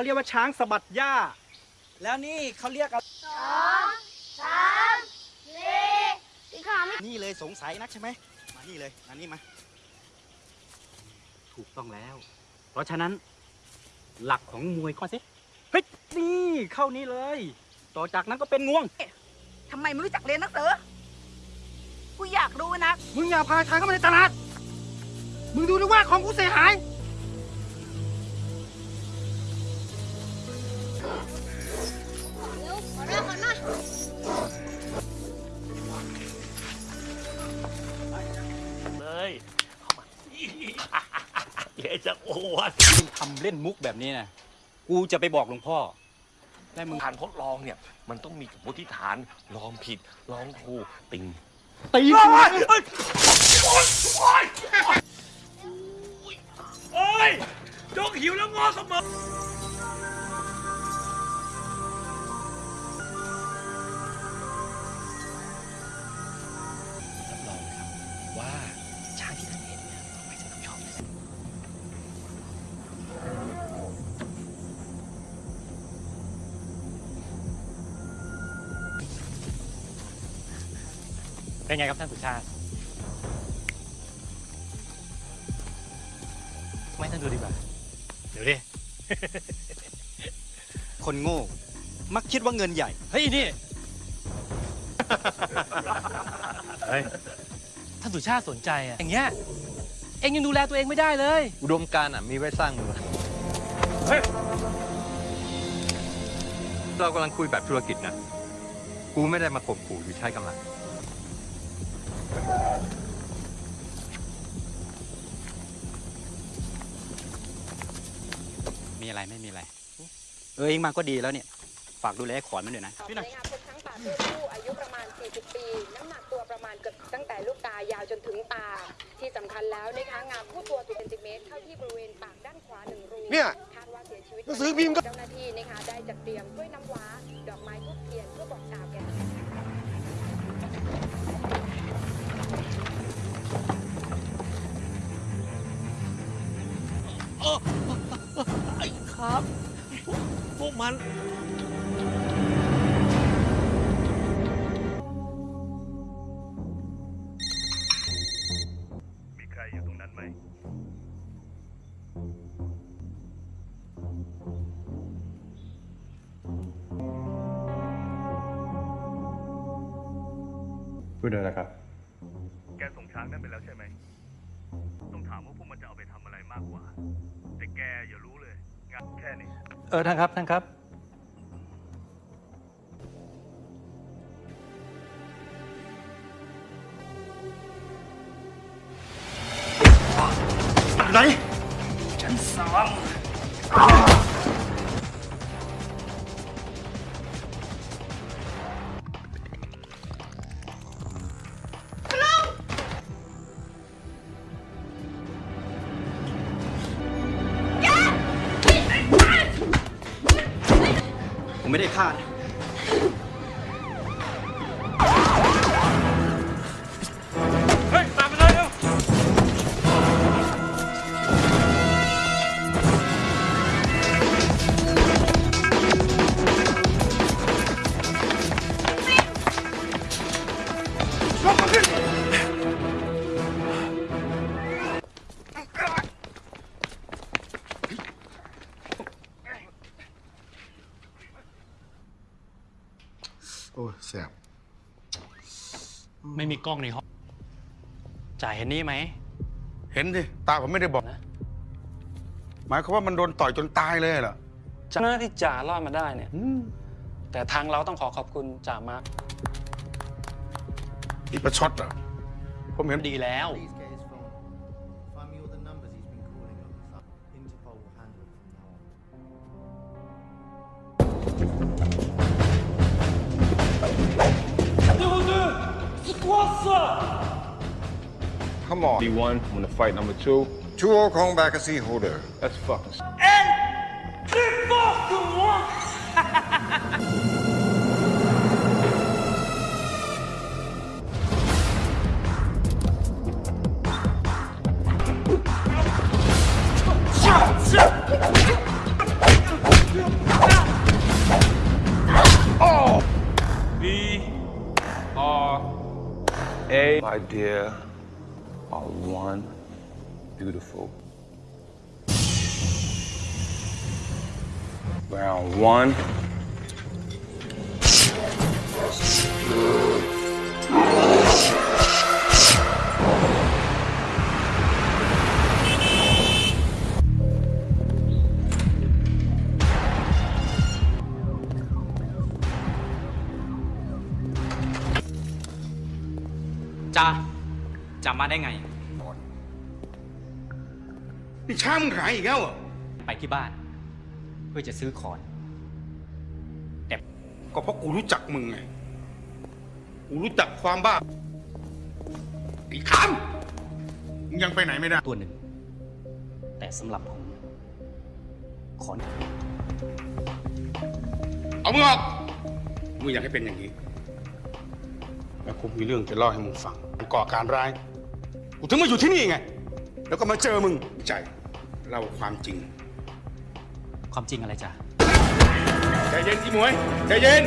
เขาเรียกว่าช้างสะบัดหญ้า แล้วนี่เขาเรียกอะไรสามสี่พี่ขามไม่นี่เลยสงสัยนักใช่ไหมมานี่เลยมานี่มา ถูกต้องแล้ว เพราะฉะนั้น หลักของมวยข้อสิเฮ้ยนี่เข้านี่เลย ต่อจากนั้นก็เป็นงวงทำไมไม่รู้จักเรียนหนังสือกูอยากรู้นะ มึงอย่าพาใครเข้ามาในตลาด มึงดูด้วยว่าของกูเสียหาย เร็วขอเริ่มก่อนนะเลยเดี๋ยวจะอ้วนมึงทำเล่นมุกแบบนี้นะกูจะไปบอกหลวงพ่อ ได้มึงการทดลองเนี่ย มันต้องมีสมมติฐานลองผิดลองถูกติงตีกูโอ้ยจงหิวแล้วงอเสมอ ว่าช้างที่ท่านเห็นเนี่ยต้องไม่ใช่ต้องชอบแน่เป็นไงครับท่านสุชาติไม่ท่านดูดีกว่า เดี๋ยวดิ คนโง่ มักคิดว่าเงินใหญ่ เฮ้ยนี่ เฮ้ย ท่านสุชาติสนใจอะอย่างเงี้ยเอ็งยังดูแลตัวเองไม่ได้เลย อุดมการณ์อะมีไว้สร้างเมืองเรากำลังคุยแบบธุรกิจนะ กูไม่ได้มาข่มขู่หรือใช้กำลัง มีอะไรไม่มีอะไร เออเองมาก็ดีแล้วเนี่ย ฝากดูแลไอ้ขอนมันด้วยนะในงานพบช้างป่าตัวผู้อายุประมาณ 40 ปี น้ำหนักตัวประมาณเกือบตั้งแต่ลูกตายาวจนถึงตา ที่สำคัญแล้วนะคะงามคู่ตัวตัวเซนติเมตรเข้าที่บริเวณปากด้านขวาหนึ่งรูเนี่ยคาดว่าเสียชีวิตหนังสือพิมพ์ก็ เจ้าหน้าที่นะคะได้จัดเตรียมกล้วยน้ำว้า ดอกไม้ทูบเทียนเพื่อบอกกล่าวแก่ไอ้ครับ พวกมัน พูดเลยนะครับ แกส่งช้างนั่นไปแล้วใช่ไหม ต้องถามว่าพวกมันจะเอาไปทำอะไรมากกว่า แต่แกอย่ารู้เลย งานแค่นี้ เออท่านครับท่านครับ ไหน ฉันสั่งผม ไกล้องในห้อง จ่ายเห็นนี่ไหม เห็นดิตาผมไม่ได้บอกหมายความว่ามันโดนต่อยจนตายเลยเหรอเจ้าหน้าที่จ่ารอดมาได้เนี่ยแต่ทางเราต้องขอขอบคุณจ่ามาร์คนี่ประชดเหรอผมเห็นดีแล้ว Come on. D1, I'm gonna fight number two. Two old Kong back and see who. That's fucking And kick off the one! Oh! B R A, my dear are one beautiful. Round one. 자 จะจะมาได้ไง นี่ช้ามึงหายอีกแล้วเหรอไปที่บ้าน เพื่อจะซื้อขอนก็เพราะกูรู้จักมึงไง กูรู้จักความบ้าไอ้คำมึงยังไปไหนไม่ได้ ตัวหนึ่ง แต่สำหรับผม ขอน เอามึงออกมึงอยากให้เป็นอย่างนี้ แล้วกูมีเรื่องจะเล่าให้มึงฟังมึงก่อการร้าย กูถึงมาอยู่ที่นี่ไง แล้วก็มาเจอมึงใจเล่าความจริง ความจริงอะไรจ้ะใจเย็นอีหมวยใจเย็น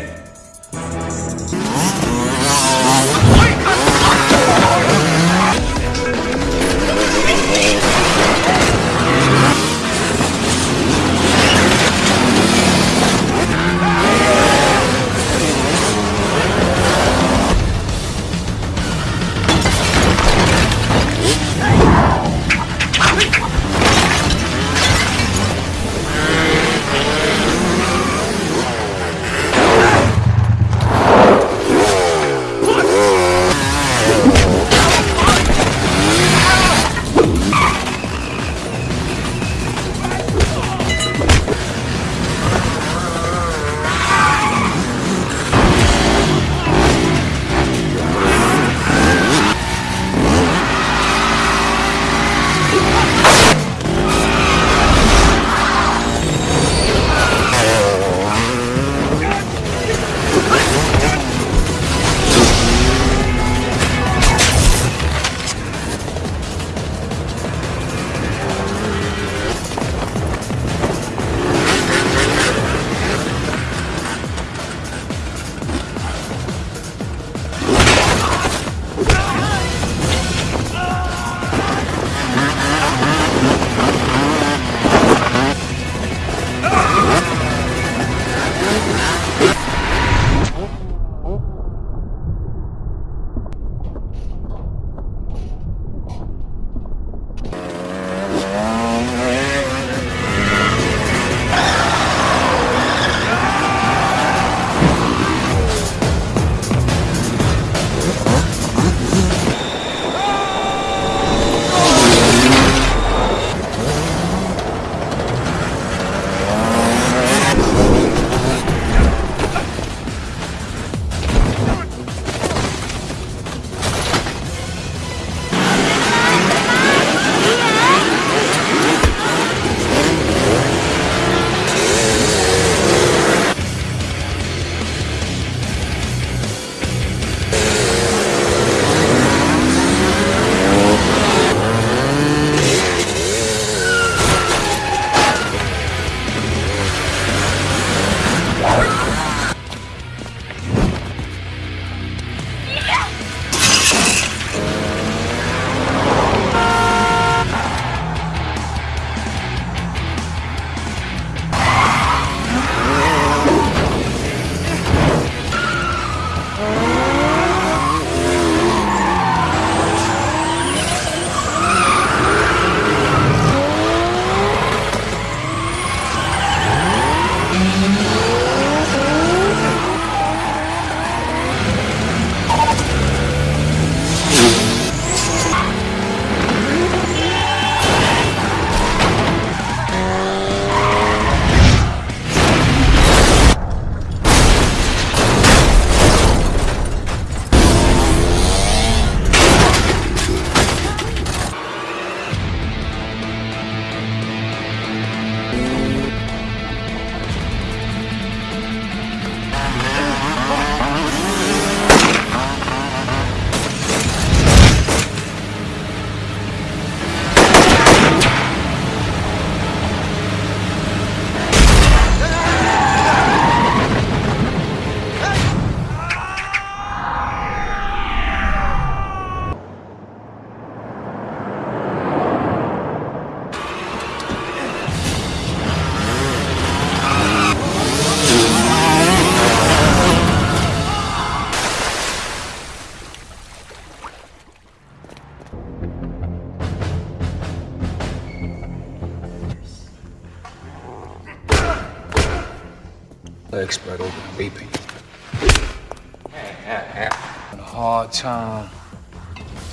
time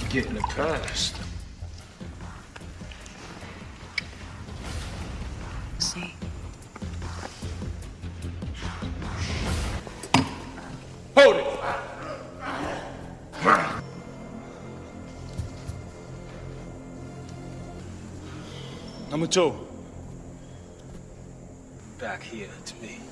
getting it past. See. Hold it! Number two. Back here to me.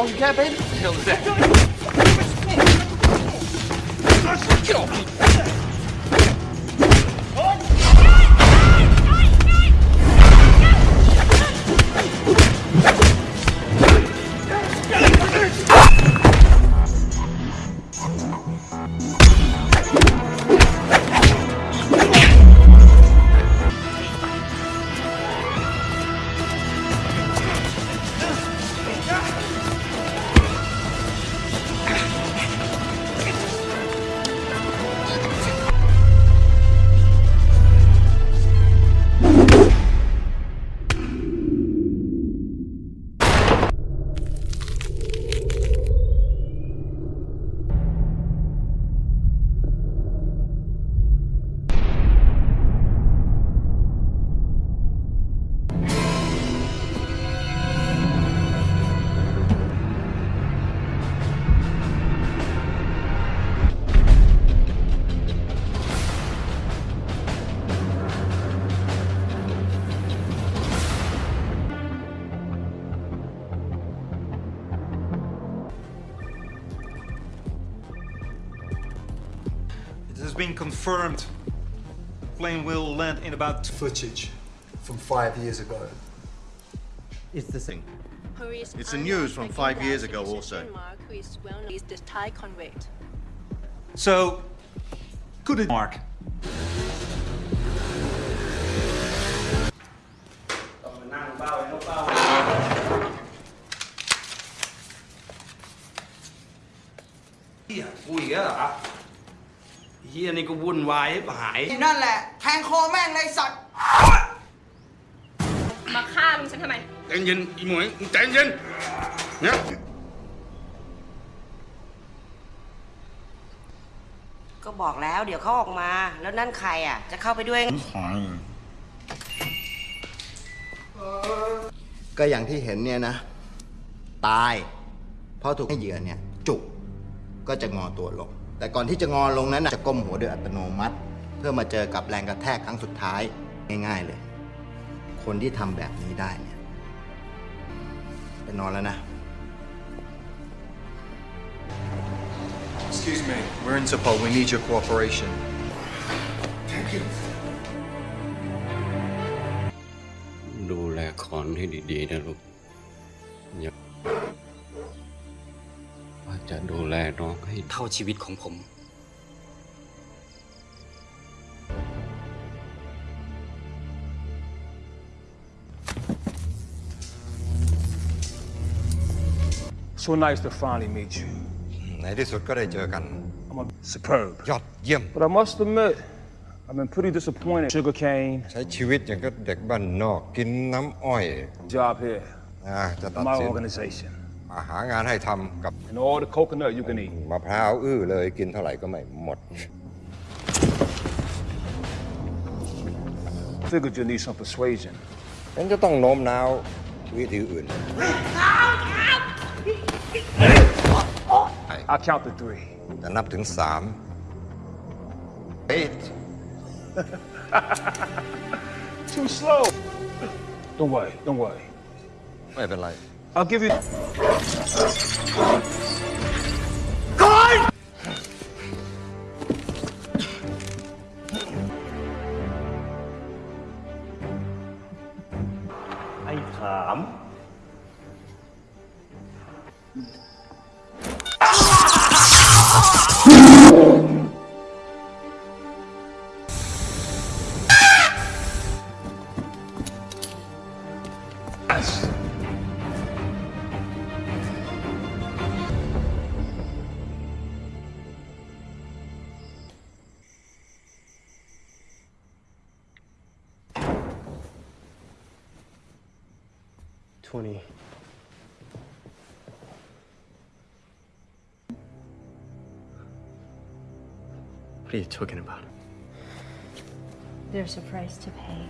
That's all you got, been confirmed. Plane will land in about footage from five years ago. It's the thing. It's the news from five years ago also. So, could it mark? Yeah, we are. เฝ้าเฮียกูอีกแล้วเหรอเฮียนี่ก็วุ่นวายให้หาย นั่นแหละ แทงคอแม่งเลยสัตว์ มาฆ่าลุงฉันทำไม ใจเย็นอีหมวยมึงใจเย็นเนี่ยก็บอกแล้วเดี๋ยวเขาออกมา แล้วนั่นใครอะ จะเข้าไปด้วยไงก็อย่างที่เห็นเนี่ยนะ ตาย เพราะถูกให้เหยื่อเนี่ย จุกก็จะงอตัวลง แต่ก่อนที่จะงอลงนั้นนะจะก้มหัวโดยอัตโนมัติ เพื่อมาเจอกับแรงกระแทกครั้งสุดท้ายง่ายๆเลย คนที่ทำแบบนี้ได้เนี่ยไปนอนแล้วนะ We're Interpol. We need your cooperation. ดูแลคอนให้ดีๆนะลูกอย่าว่า จะดูแลน้องให้เท่าชีวิตของผม So nice to finally meet you. ในที่สุดก็ได้เจอกัน Superb. ยอดเยี่ยม But I must admit, I've been pretty disappointed. Sugarcane, ใช้ชีวิตอย่างก็เด็กบ้านนอกกินน้ำอ้อย job here, อ่าจะตัด my สิน organization. มาหางานให้ทำกับ And all the coconut you can eat. มะพร้าวอื้อเลยกินเท่าไหร่ก็ไม่หมด Figured you need some persuasion. ฉันจะต้องโน้มน้าววิธีอื่น I'll count to three. จะนับถึงสาม eight Too slow. Don't worry, don't worry. ไม่เป็นไร I'll give you. Gordon! ไอ้ Are you talking about? There's a price to pay.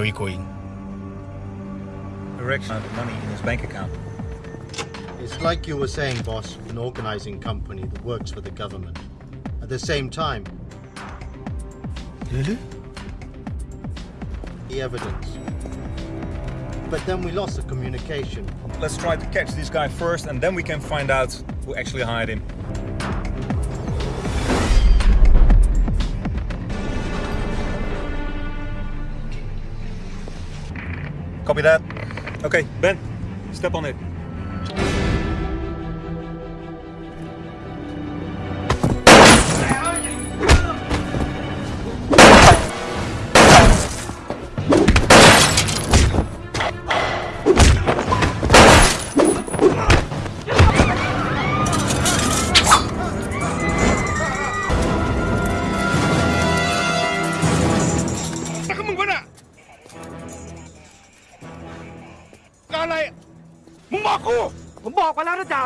Where are we going? Direction of money in his bank account. It's like you were saying, boss, an organizing company that works for the government. At the same time, Really? the evidence. But then we lost the communication. Let's try to catch this guy first, and then we can find out who actually hired him. Copy that. Okay, Ben, step on it. แล้วนะจ๊ะ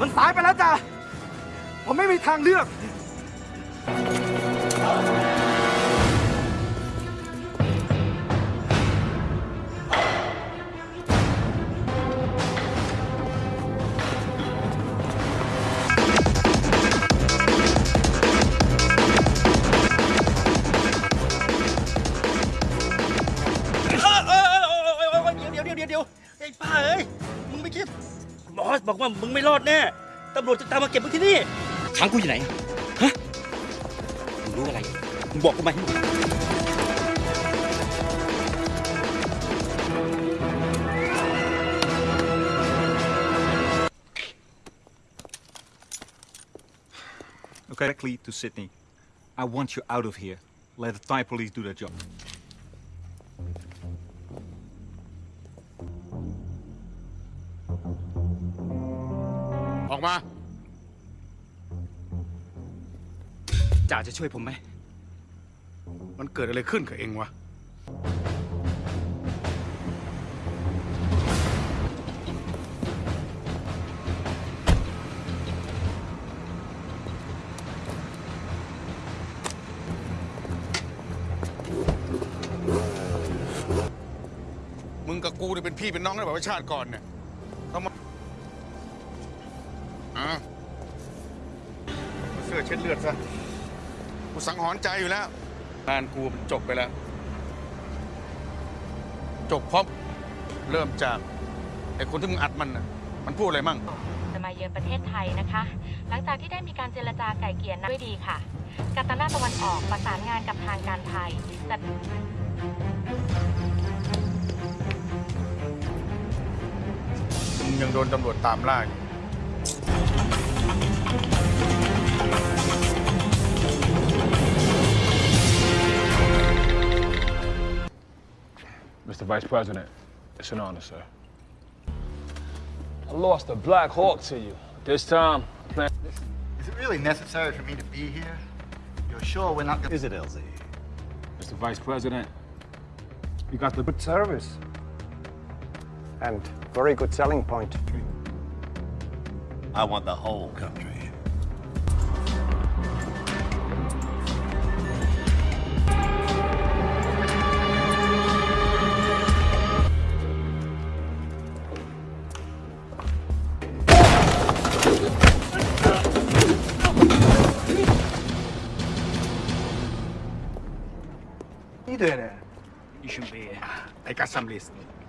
มันสายไปแล้วจ้ะผมไม่มีทางเลือก งไม่รอดแน่ตำรวจจะตามมาเก็บมึงที่นี่ขังกูอยู่ไหนฮะมึงรู้อะไรมึงบอกกูมาให้หมด Okay, directly to Sydney. I want you out of here. Let the Thai police do their job. จะช่วยผมไหม มันเกิดอะไรขึ้นกับเองวะ มึงกับกูเนี่ยเป็นพี่เป็นน้องกันแบบว่าชาติก่อนเนี่ยเขามาอะเอาเสื้อเช็ดเลือดซะ กูสังหรณ์ใจอยู่แล้ว งานกูมันจบไปแล้ว จบเพราะเริ่มจากไอ้คนที่มึงอัดมันน่ะมันพูดอะไรมั่ง จะมาเยือนประเทศไทยนะคะ หลังจากที่ได้มีการเจรจาไก่เกลี่ยนะด้วยดีค่ะ กาตานาตะวันออกประสานงานกับทางการไทยแต่มึงยังโดนตำรวจตามล่าอยู่ Mr. Vice President, it's an honor, sir. I lost a Black Hawk to you. This time, I plan. Is it really necessary for me to be here? You're sure we're not gonna... Is it, LZ? Mr. Vice President, you got the good service. And very good selling point. I want the whole country. I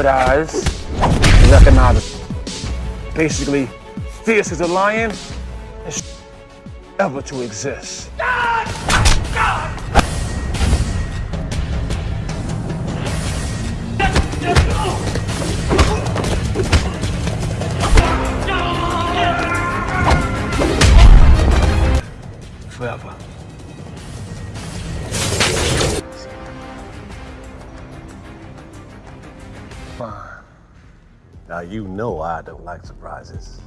good eyes, recognize basically fierce as a lion and ever to exist. You know I don't like surprises.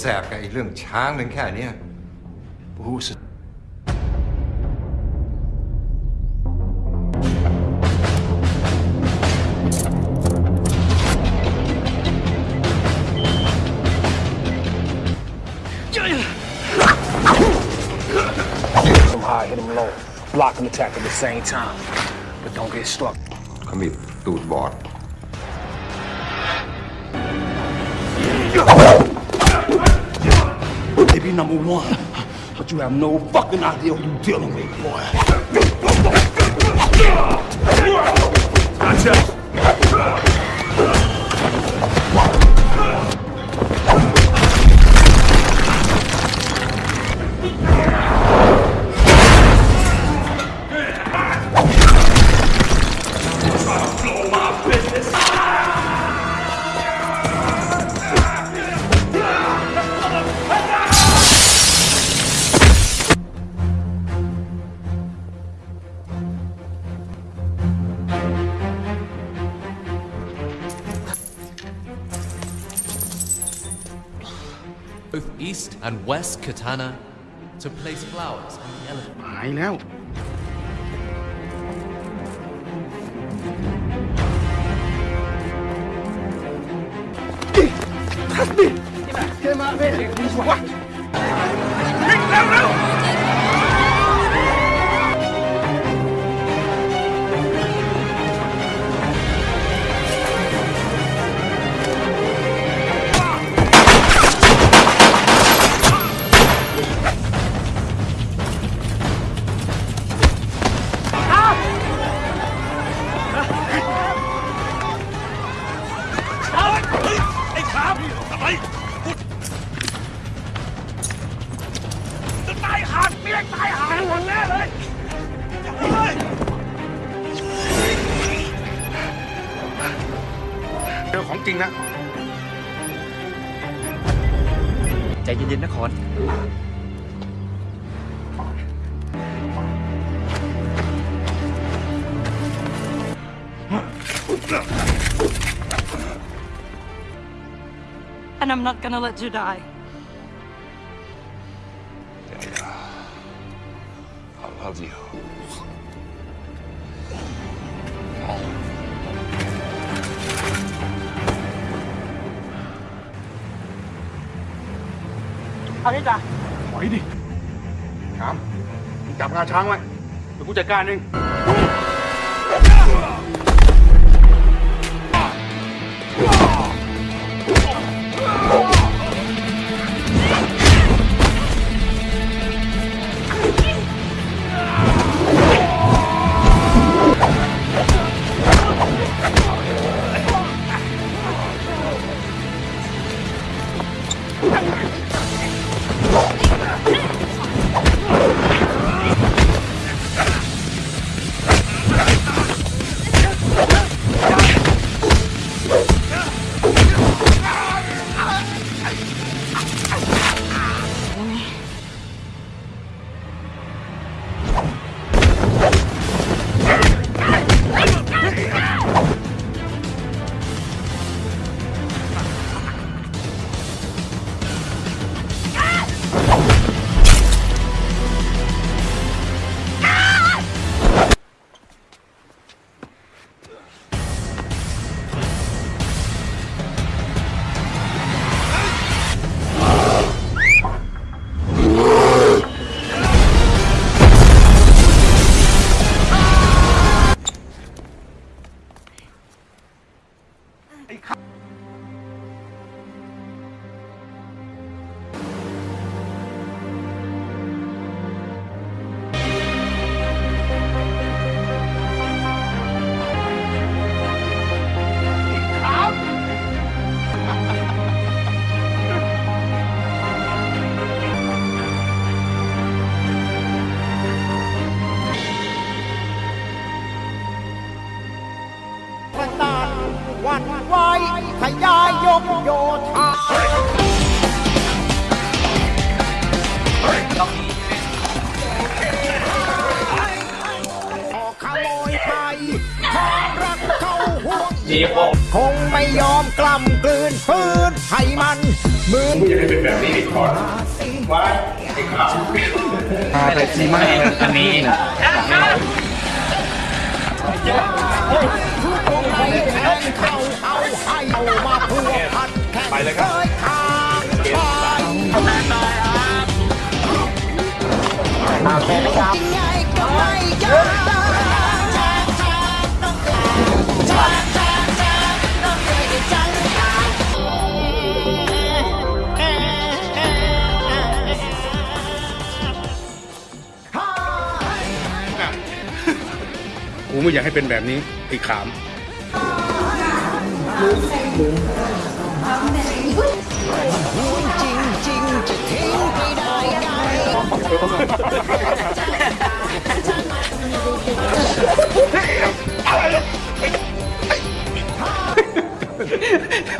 แสบกับไอเรื่องช้างหนึ่งแค่เนี้ยผู้ส Hit him high, hit him low. Block and attack at the same time. But don't get struck. เขามีตูดบอด Maybe number one, but you have no fucking idea who you're dealing with, boy. Gotcha. East and West Katana to place flowers on the elephant. หายแล้ว Get him out of here. What? not gonna let you die. I love you. Thôi đi ra Quậy đi Cảmจับงาช้างไว้เดี๋ยวกูจัดการเอง คงไม่ยอมกล้ำกลืนฝืนให้มันมือมึงอยากให้เป็นแบบนี้อีกคนไว้ไอ้ขาวอะไรที่มากอันนี้เข้าเอาให้เอามาพัวพันแข่งไปเลยครับ กูไม่อยากให้เป็นแบบนี้ไอ้ขามจริงจริงๆจะทิ้งไม่ได้ไง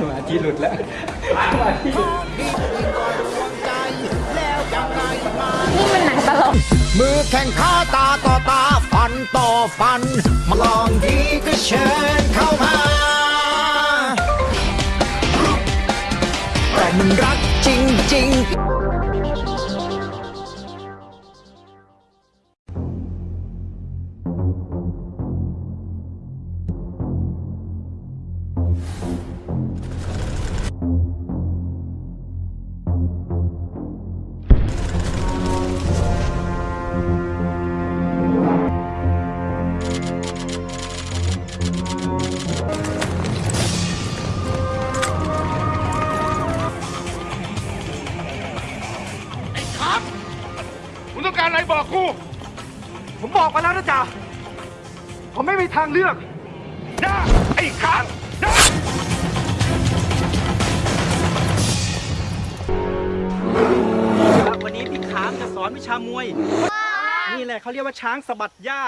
มาที่หลุดแล้วนี่มันหนังตลกมือแข่งขา ตาต่อตาฟันต่อฟันมาลองดีก็เชิญเข้ามาแต่มันรักจริงๆามจะสอนวิชามวย นี่แหละเขาเรียกว่าช้างสะบัดหญ้า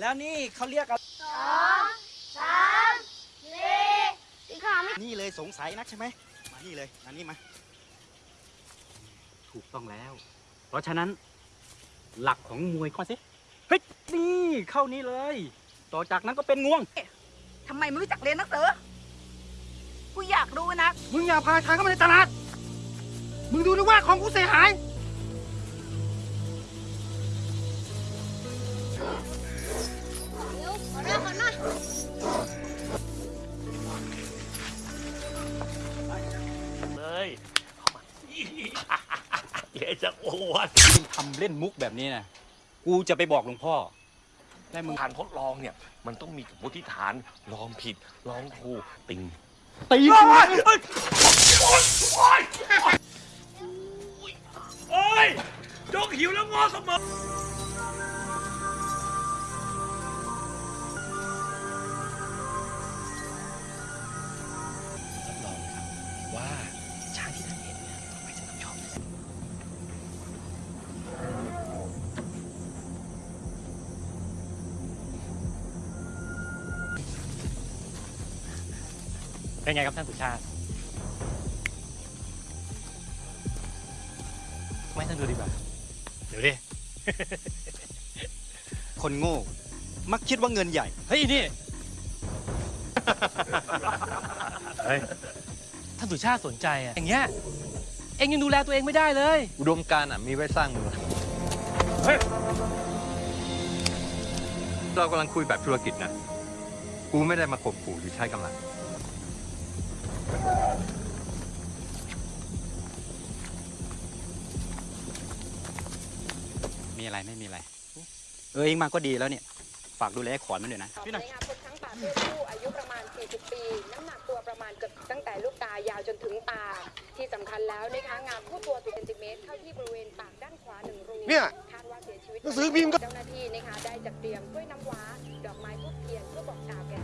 แล้วนี่เขาเรียกอะไรสองสามสี่สีขาวไม่นี่เลยสงสัยนักใช่ไหมมานี่เลยมานี่มา ถูกต้องแล้ว เพราะฉะนั้น หลักของมวยข้อสิเฮ้ยนี่เข้านี่เลย ต่อจากนั้นก็เป็นงวงทำไมไม่รู้จักเรียนหนังสือกูอยากรู้นะ มึงอย่าพาทางเข้ามาในตลาด มึงดูนะว่าของกูเสียหาย เร็วขอเรื่องก่อนนะเลยเดี๋ยวจะโอ้วนมึงทำเล่นมุกแบบนี้นะกูจะไปบอกหลวงพ่อ และมึง การทดลองเนี่ย มันต้องมีสมมติฐาน ลองผิด ลองถูกติงตีโอ้กูยโอ้ยโอ้ยโอ้ยยกหิวแล้วงอเสมอ เป็นไงครับท่านสุชาติ ไม่ท่านดูดีกว่า เดี๋ยวดิ คนโง่ มักคิดว่าเงินใหญ่ เฮ้ยนี่ เฮ้ย ท่านสุชาติสนใจอะอย่างเงี้ย เองยังดูแลตัวเองไม่ได้เลย อุดมการณ์อะ มีไว้สร้างเมืองเรากำลังคุยแบบธุรกิจนะ กูไม่ได้มาข่มขู่หรือใช้กำลัง มีอะไรไม่มีอะไร เออเองมาก็ดีแล้วเนี่ยฝากดูแลไอ้ขอนมันด้วยนะพี่หน่อยพบช้างป่าตัวผู้อายุประมาณ 40 ปี น้ำหนักตัวประมาณเกือบตั้งแต่ลูกตายาวจนถึงตา ที่สำคัญแล้วนะคะงามคู่ตัว10เซนติเมตรเข้าที่บริเวณปากด้านขวาหนึ่งรูเนี่ยคาดว่าเสียชีวิตหนังสือพิมพ์ก็ เจ้าหน้าที่นะคะได้จัดเตรียมกล้วยน้ำว้า ดอกไม้ทูบเทียนเพื่อบอกกล่าวแก่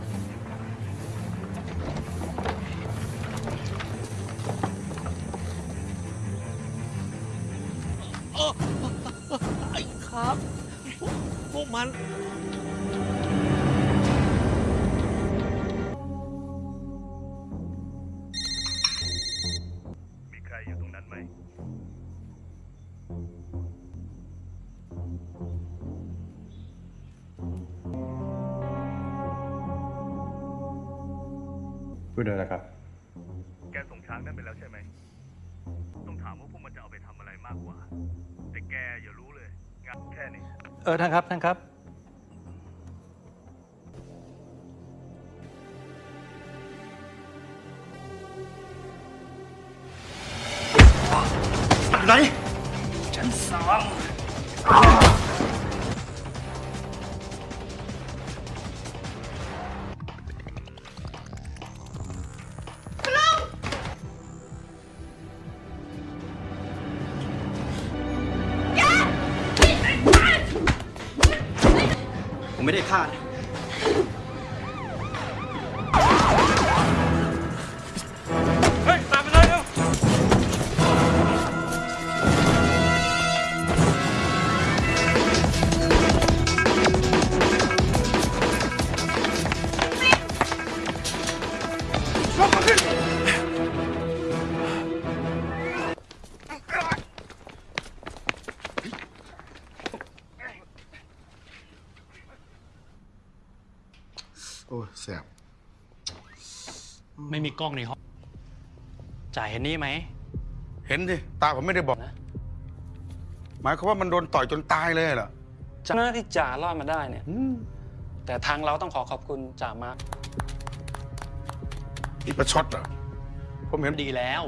ไอ้ ครับ พวกมัน มีใครอยู่ตรงนั้นไหมสพูดเลยนะครับ แกส่งช้างนั่นไปแล้วใช่ไหม ต้องถามว่าพวกมันจะเอาไปทำอะไรมากกว่า แต่แกอย่ารู้เลย งานแค่นี้ เออท่านครับท่านครับอะไรฉันสองผม ไกล้องในห้อง จ่ายเห็นนี่ไหม เห็นดิตาผมไม่ได้บอกหมายความว่ามันโดนต่อยจนตายเลยเหรอเจ้าหน้าที่จ่ารอดมาได้เนี่ยแต่ทางเราต้องขอขอบคุณจ่ามาร์คนี่ประชดเหรอผมเห็นดีแล้ว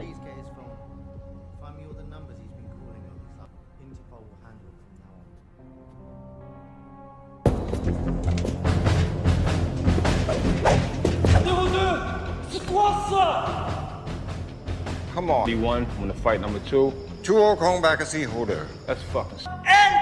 Come on. D1, I'm gonna fight number two. Two all calling back a sea holder. That's fucking. and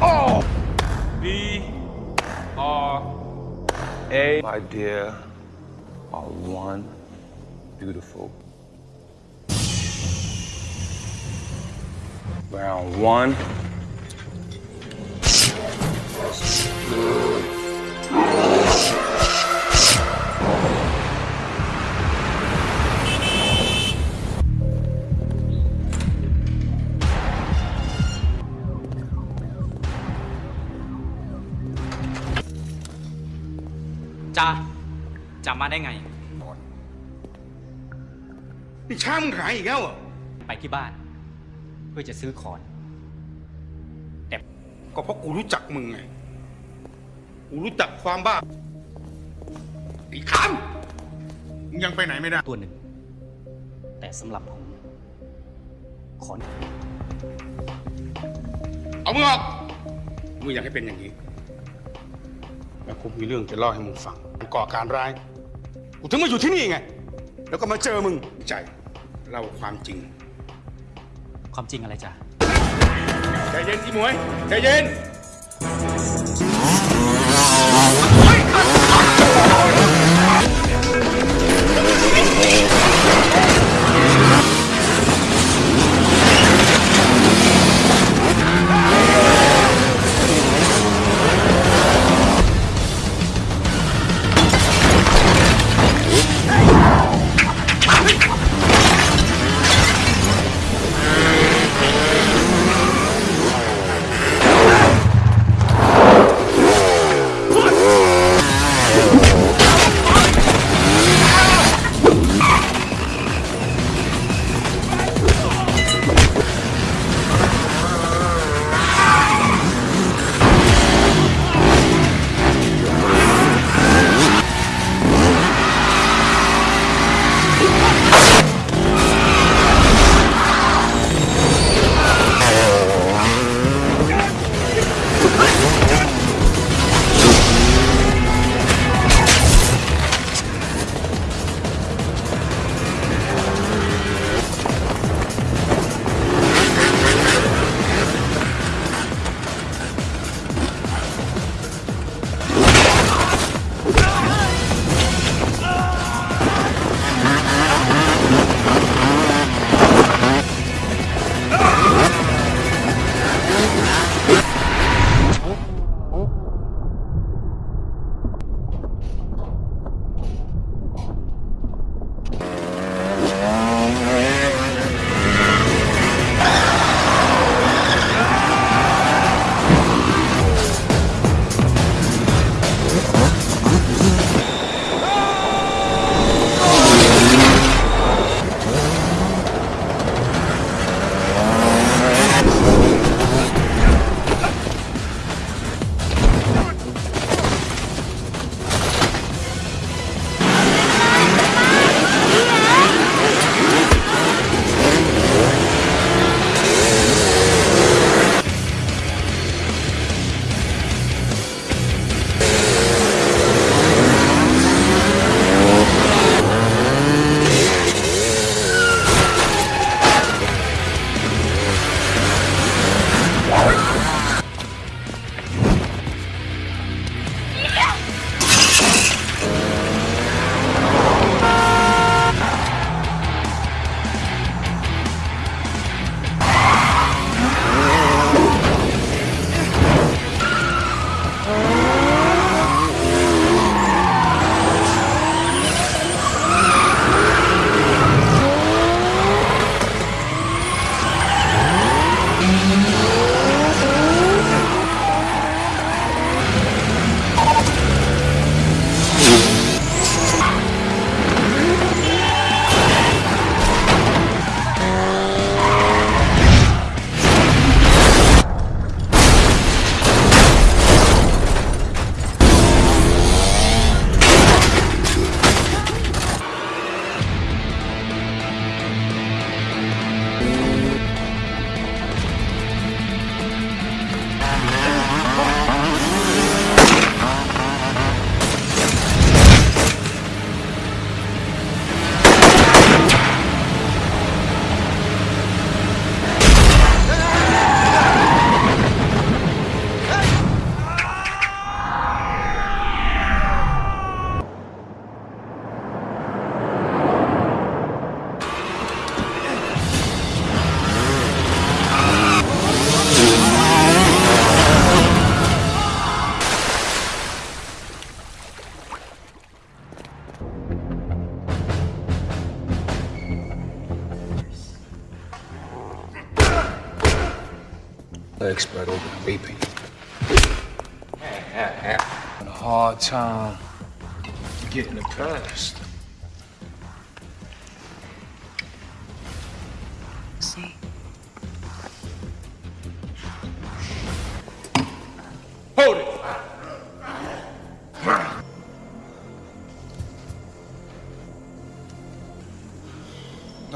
Oh! B R A. My dear, are one beautiful. Round one. 자, จ้าจำมาได้ไง นี่ช้างมึงหายอีกแล้วเหรอไปที่บ้าน เพื่อจะซื้อขอน แต่ก็เพราะกูรู้จักมึงไง กูรู้จักความบ้าไอ้คำมึงยังไปไหนไม่ได้ ตัวหนึ่ง แต่สำหรับผมขอน เอามึงออก มึงอยากให้เป็นอย่างนี้ แล้วกูมีเรื่องจะเล่าให้มึงฟังมึงก่อการร้าย กูถึงมาอยู่ที่นี่ไง แล้วก็มาเจอมึงใจ เล่าความจริง ความจริงอะไรจ้ะใจเย็นที่หมวย ใจเย็น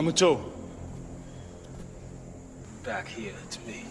Number two. Back here to me.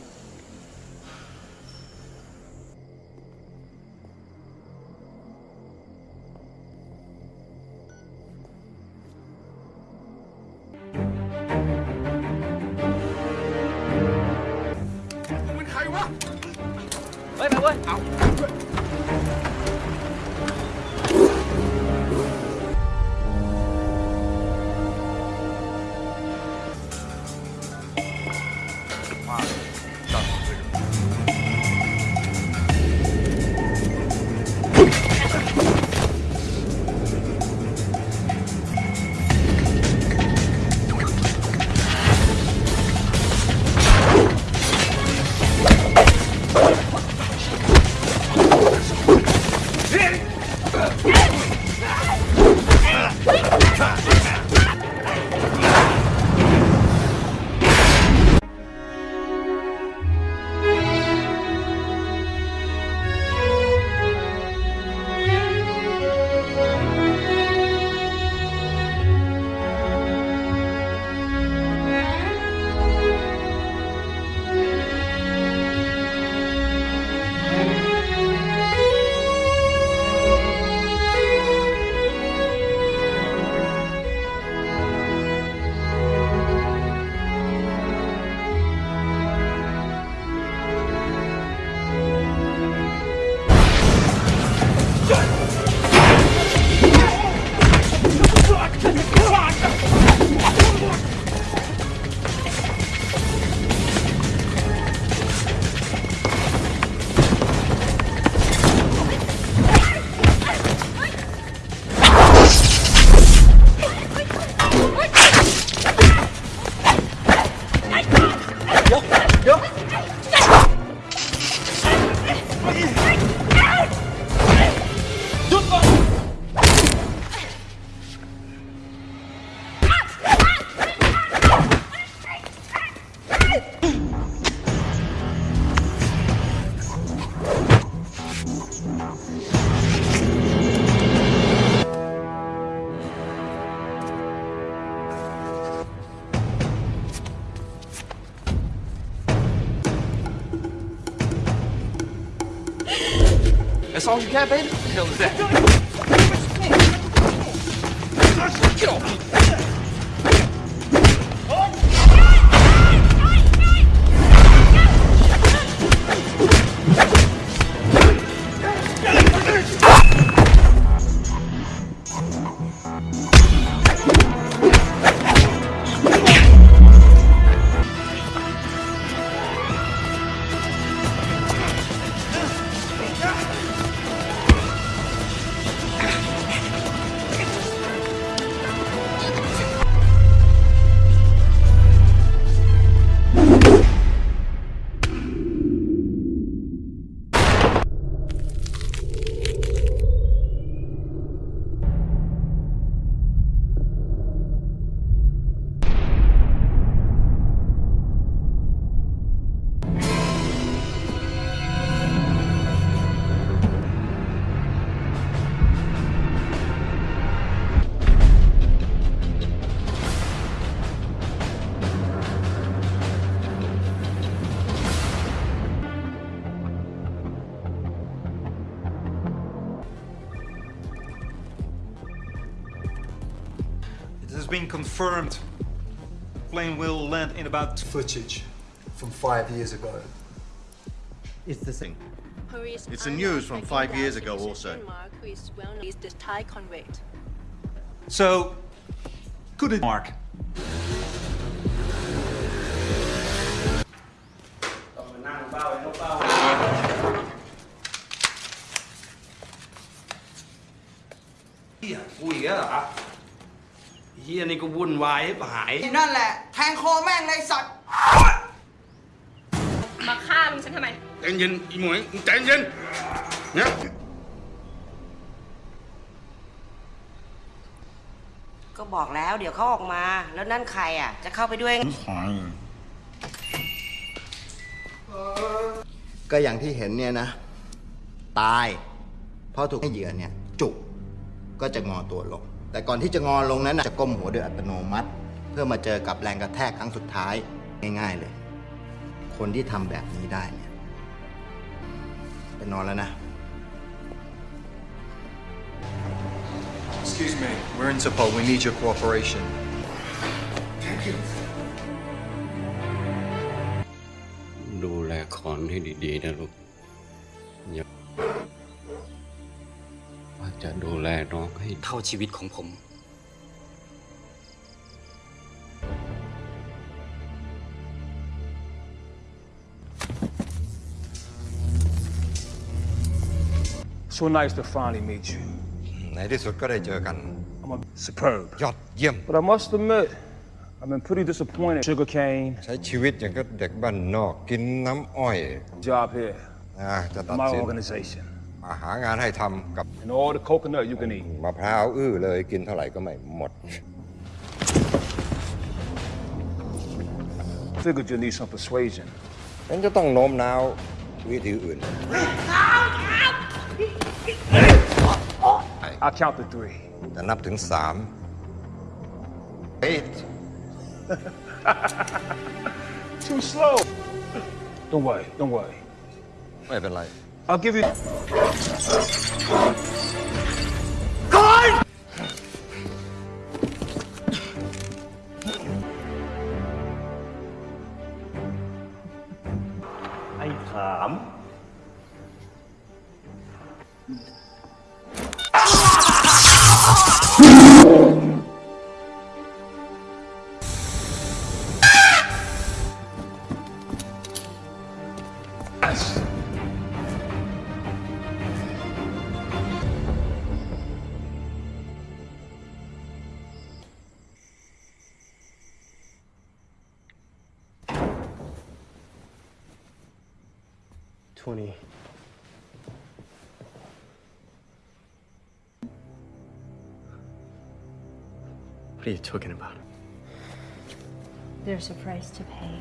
song, Gavin? Hell is that? been confirmed. Plane will land in about footage from five years ago. It's the same. It's the news from five years ago also. Who is well is the So, could it mark? Yeah, we are. ฮียกูอีกแล้วเหรอเฮียนี่ก็วุ่นวายให้หาย นั่นแหละ แทงคอแม่งเลยสัตว์มมาฆ่าลุงฉันทำไม ใจเย็นอีหมวยมึงใจเย็นเนี่ยก็บอกแล้วเดี๋ยวเขาออกมา แล้วนั่นใครอะ จะเข้าไปด้วยก็อย่างที่เห็นเนี่ยนะ ตาย เพราะถูกให้เหยื่อเนี่ย จุกก็จะงอตัวลง แต่ก่อนที่จะงอลงนั้นน่ะจะก้มหัวโดยอัตโนมัติ เพื่อมาเจอกับแรงกระแทกครั้งสุดท้ายง่าย ๆเลย คนที่ทำแบบนี้ได้เนี่ยไปนอนแล้วนะ Excuse me, we're in Interpol. We need your cooperation. Thank you ดูแลคอนให้ดีๆนะลูกอย่าว่า จะดูแลน้องให้เท่าชีวิตของผม So nice to finally meet you. ในที่สุดก็ได้เจอกัน I'm a superb. ยอดเยี่ยม But I must admit, I've been pretty disappointed. Sugarcane, ใช้ชีวิตอย่างกับเด็กบ้านนอกกินน้ำอ้อย job here, อ่าจะตัด my สิน organization. มาหางานให้ทำกับ And all the coconut you can eat. มะพร้าวอื้อเลยกินเท่าไหร่ก็ไม่หมด Figured you need some persuasion. ฉันจะต้องโน้มน้าววิธีอื่น I'll count to three. จะนับถึงสาม eight Too slow. Don't worry, don't worry. ไม่เป็นไร I'll give you. Gone! ไอ้ข you talking about? There's a price to pay.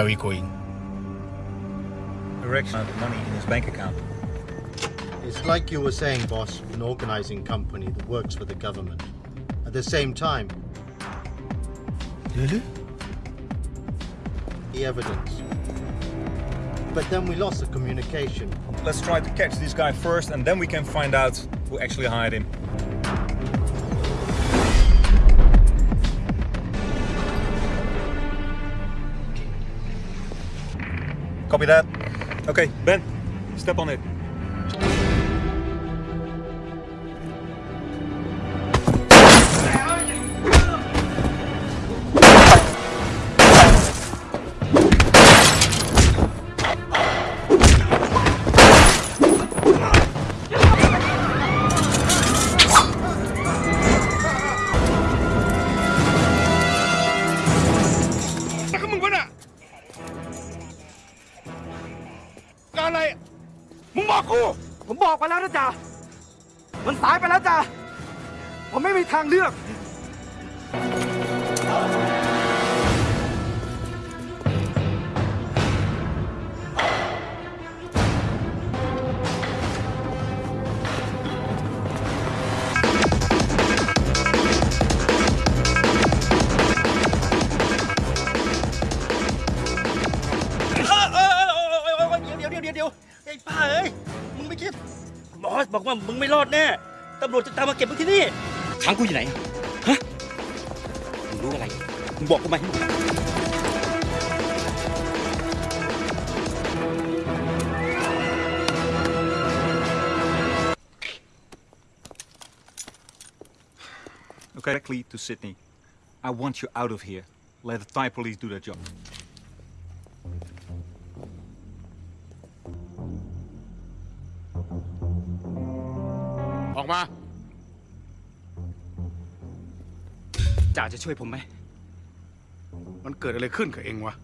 Where are we going Direction of money in his bank account. It's like you were saying, boss, an organizing company that works for the government. At the same time, Really? the evidence. But then we lost the communication. Let's try to catch this guy first, and then we can find out who actually hired him. Copy that. Okay, Ben, step on it. แน่ตำรวจจะตามมาเก็บมึงที่นี่ขังกูอยู่ไหนฮะมึงรู้อะไรมึงบอกกูมาให้หมด Okay, directly to Sydney. I want you out of here. Let the Thai police do their job. ช่วยผมไหม มันเกิดอะไรขึ้นกับเองวะ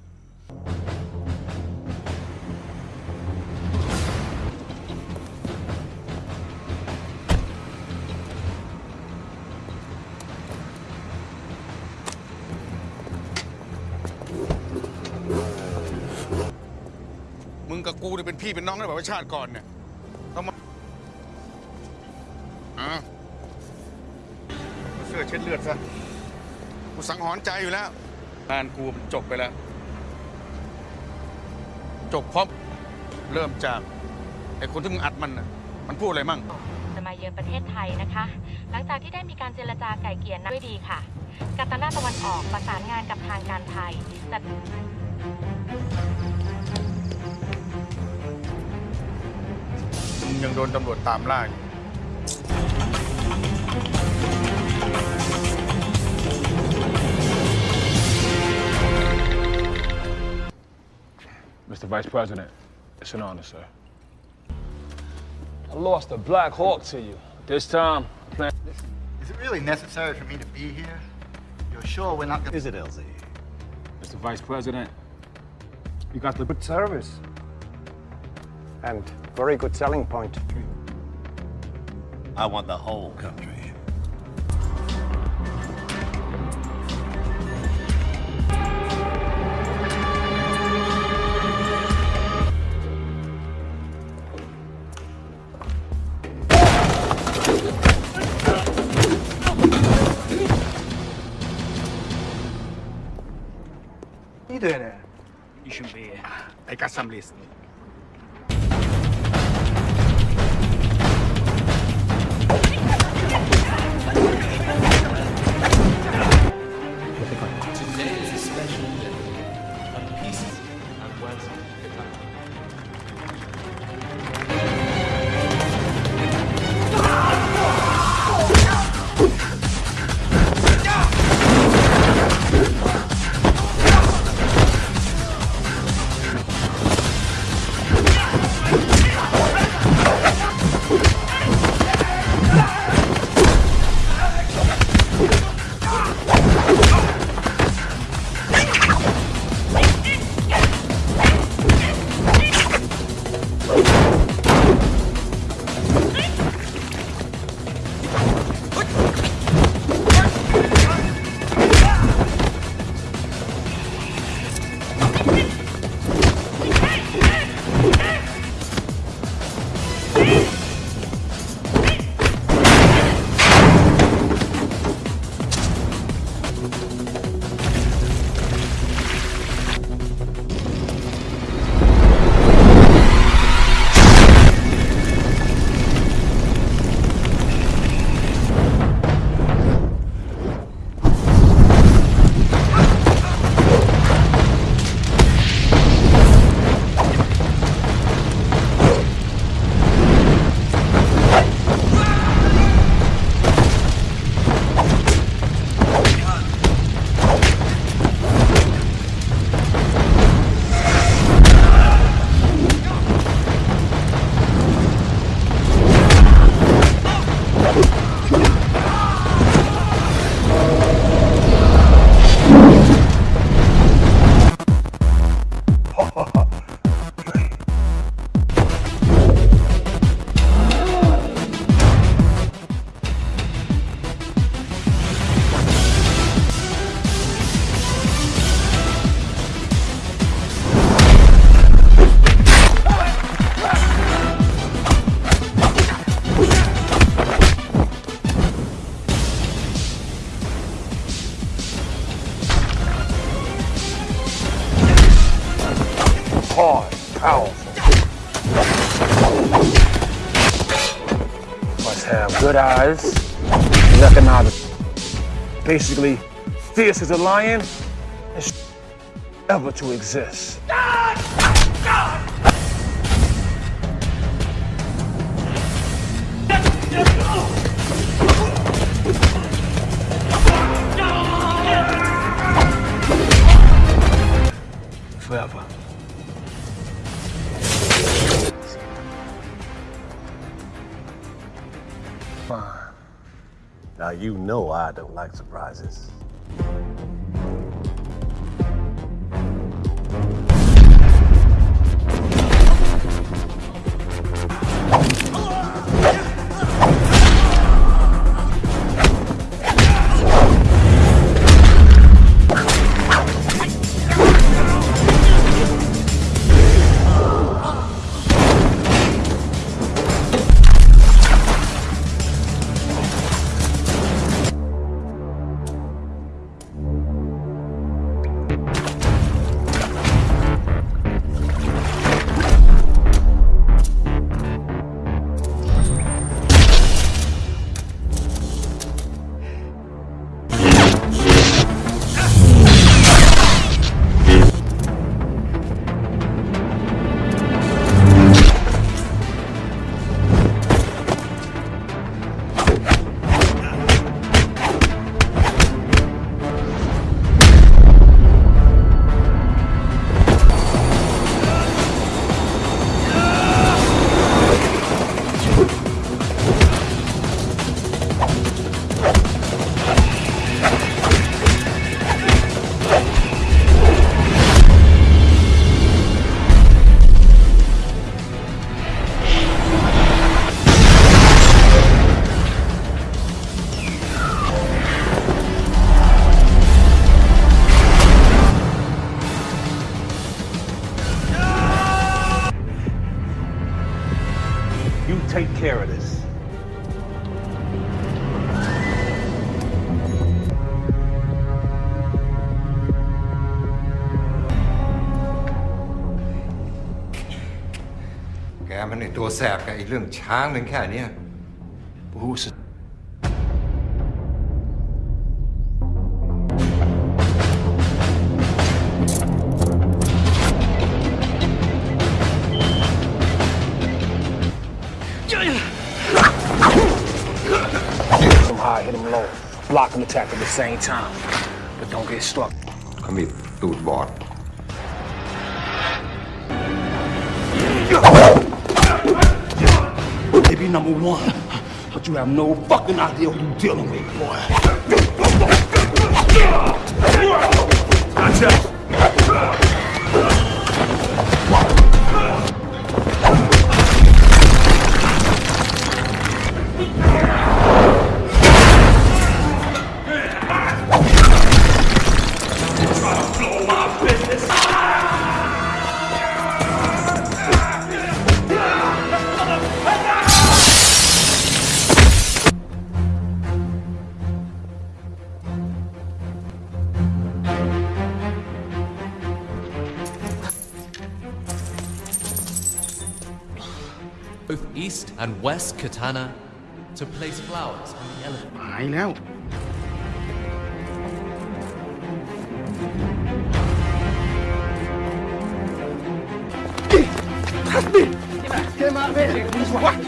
มึงกับกูเนี่ยเป็นพี่เป็นน้องกันแบบว่าชาติก่อนเนี่ยต้องมาอะเอาเสื้อเช็ดเลือดซะ กูสังหรณ์ใจอยู่แล้วงานกูมันจบไปแล้ว จบพร้อมเริ่มจากไอ้คนที่มึงอัดมันน่ะมันพูดอะไรมั่ง จะมาเยือนประเทศไทยนะคะ หลังจากที่ได้มีการเจรจาไก่เกลี่ยนัด้วยดีค่ะ กัปตันด้านตะวันออกประสานงานกับทางการไทยจัดมึงยังโดนตำรวจตามล่าอยู่ Mr. Vice President, it's an honor, sir. I lost a Black Hawk to you. This time, I plan. Is it really necessary for me to be here? You're sure we're not gonna... Is it, LZ? Mr. Vice President, you got the good service. And very good selling point. I want the whole country. I Basically, fierce as a lion and ever to exist. Like surprises. ตัวแสบกับไอ้เรื่องช้างเป็นแค่เนี้ย Who's 'em high, hit 'em low. Block and attack at the same time. But don't get struck. เขามีตูดบอด Number one, but you have no fucking idea who you're dealing with, boy. Blow and West Katana to place flowers on the elephant. หายแล้ว Came out of it.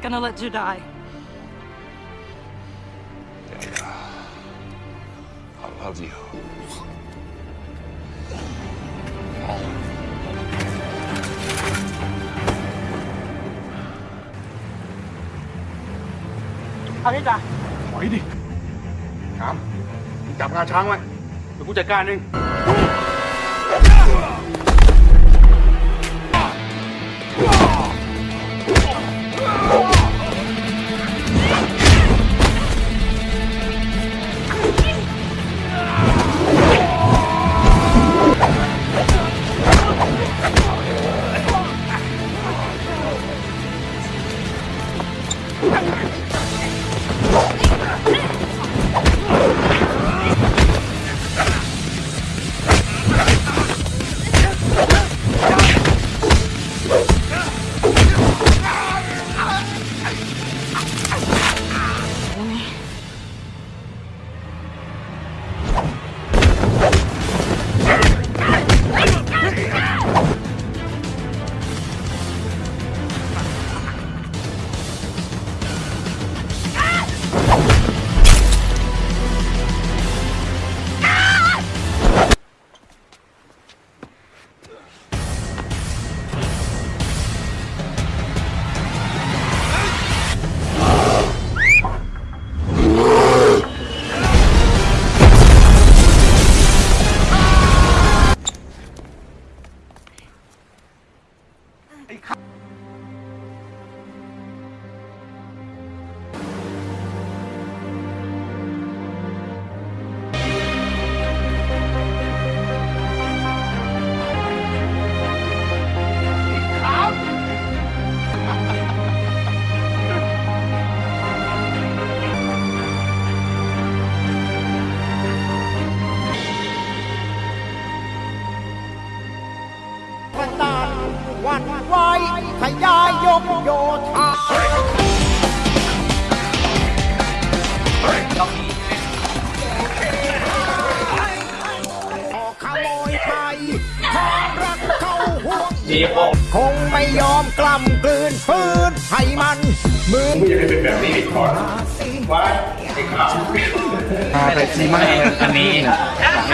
Not gonna let you die. love you. เอานี่จ้ะถอยดิถามจับงาช้างไว้ เดี๋ยวกูจัดการเอง คงไม่ยอมกล้ำกลืนฟื้นให้มันเหมือนไม่อยากให้เป็นแบบนี้อีกก่อนว่าไอ้ขาวพาไปซีมาอันนี้เ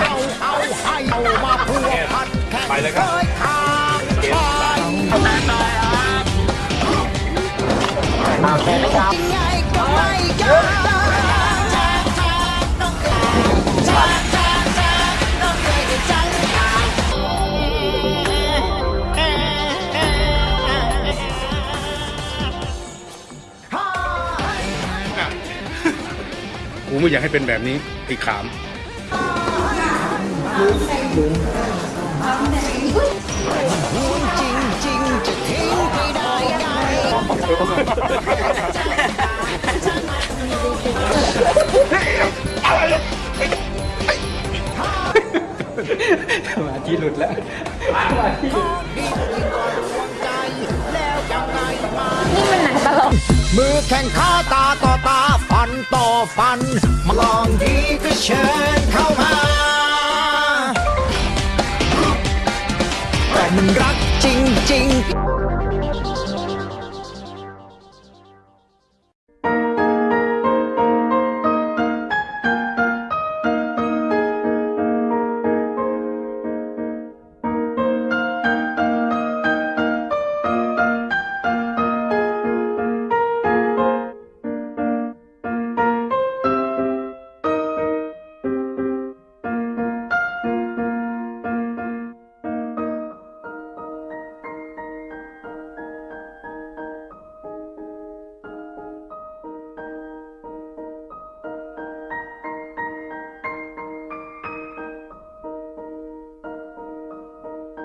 ข้าเอาให้เอามาพัวพันแข่งไปเลยครับเคยทางชายมาแค่ไหนครับ กูไม่อยากให้เป็นแบบนี้ไอ้ขามจริงจริงๆจะทิ้งไปได้ไงสมาธิหลุดแล้วนี่มันหนังตลกมือแข่งขาตาต่อตา ฟันต่อฟันมาลองดีก็เชิญเข้ามาแต่มันรักจริง ๆ